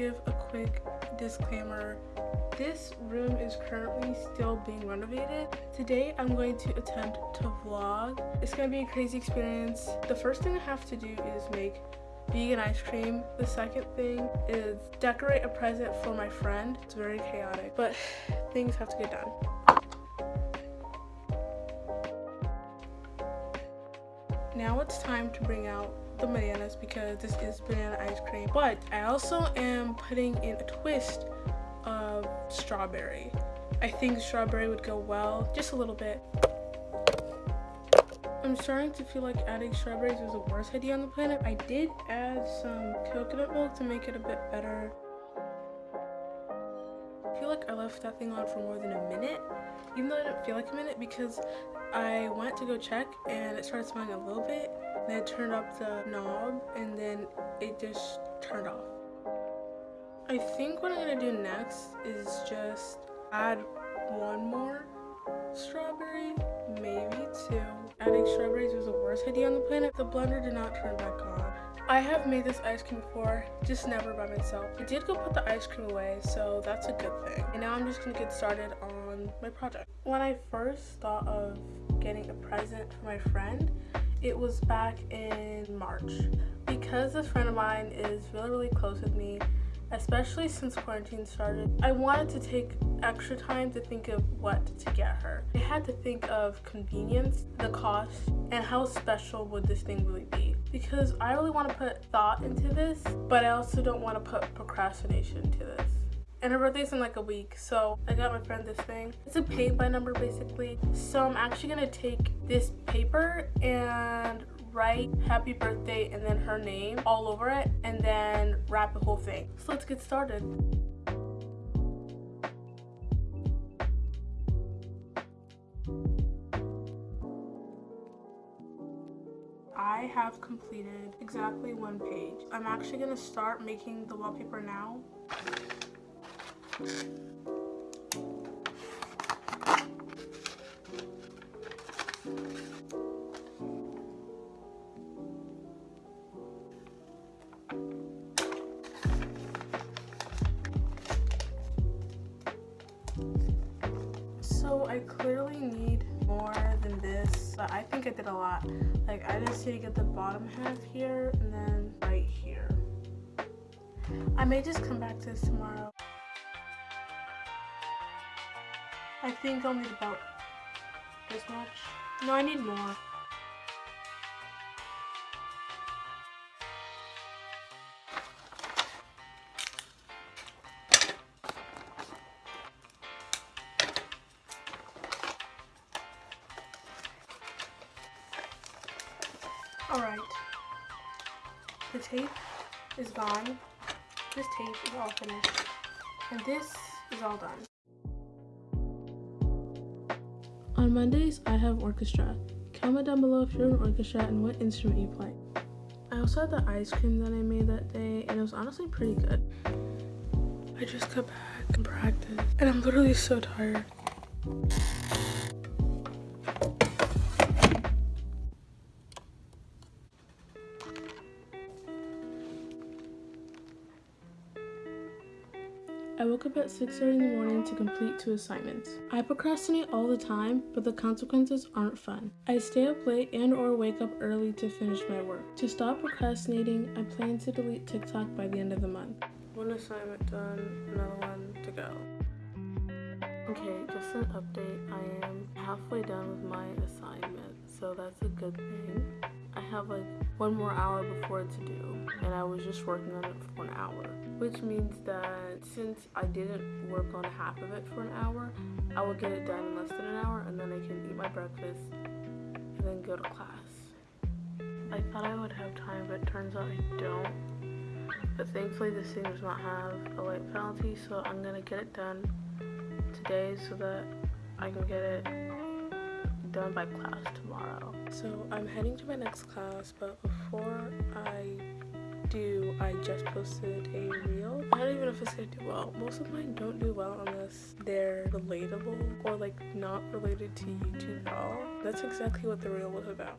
give a quick disclaimer. This room is currently still being renovated. Today I'm going to attempt to vlog. It's going to be a crazy experience. The first thing I have to do is make vegan ice cream. The second thing is decorate a present for my friend. It's very chaotic, but things have to get done. Now it's time to bring out the bananas because this is banana ice cream. But I also am putting in a twist of strawberry. I think strawberry would go well, just a little bit. I'm starting to feel like adding strawberries was the worst idea on the planet. I did add some coconut milk to make it a bit better. I feel like I left that thing on for more than a minute, even though I didn't feel like a minute because I went to go check and it started smelling a little bit. Then I turned up the knob and then it just turned off. I think what I'm gonna do next is just add one more strawberry, maybe two. Adding strawberries was the worst idea on the planet. The blender did not turn back on. I have made this ice cream before, just never by myself. I did go put the ice cream away, so that's a good thing. And now I'm just gonna get started on Um, my project. When I first thought of getting a present for my friend, it was back in March. Because this friend of mine is really, really close with me, especially since quarantine started, I wanted to take extra time to think of what to get her. I had to think of convenience, the cost, and how special would this thing really be. Because I really want to put thought into this, but I also don't want to put procrastination to this. And her birthday's in like a week, so I got my friend this thing. It's a paint by number basically. So I'm actually gonna take this paper and write happy birthday and then her name all over it and then wrap the whole thing. So let's get started. I have completed exactly one page. I'm actually gonna start making the wallpaper now. So I clearly need more than this, but I think I did a lot. Like I just need to get the bottom half here and then right here. I may just come back to this tomorrow. I think I'll need about this much. No, I need more. Alright. The tape is gone. This tape is all finished. And this is all done. On Mondays, I have orchestra. Comment down below if you're in orchestra and what instrument you play. I also had the ice cream that I made that day, and it was honestly pretty good. I just got back and practiced, and I'm literally so tired. I woke up at 6.30 in the morning to complete two assignments. I procrastinate all the time, but the consequences aren't fun. I stay up late and or wake up early to finish my work. To stop procrastinating, I plan to delete TikTok by the end of the month. One assignment done, another one to go. Okay, just an update. I am halfway done with my assignment, so that's a good thing. I have like one more hour before it's due, and I was just working on it for an hour. Which means that since I didn't work on half of it for an hour, I will get it done in less than an hour, and then I can eat my breakfast and then go to class. I thought I would have time, but it turns out I don't. But thankfully this thing does not have a late penalty, so I'm gonna get it done today so that I can get it done by class tomorrow. So I'm heading to my next class, but before I do, I just posted a reel. I don't even know if it's gonna do well. Most of mine don't do well unless they're relatable or like not related to YouTube at all. That's exactly what the reel was about.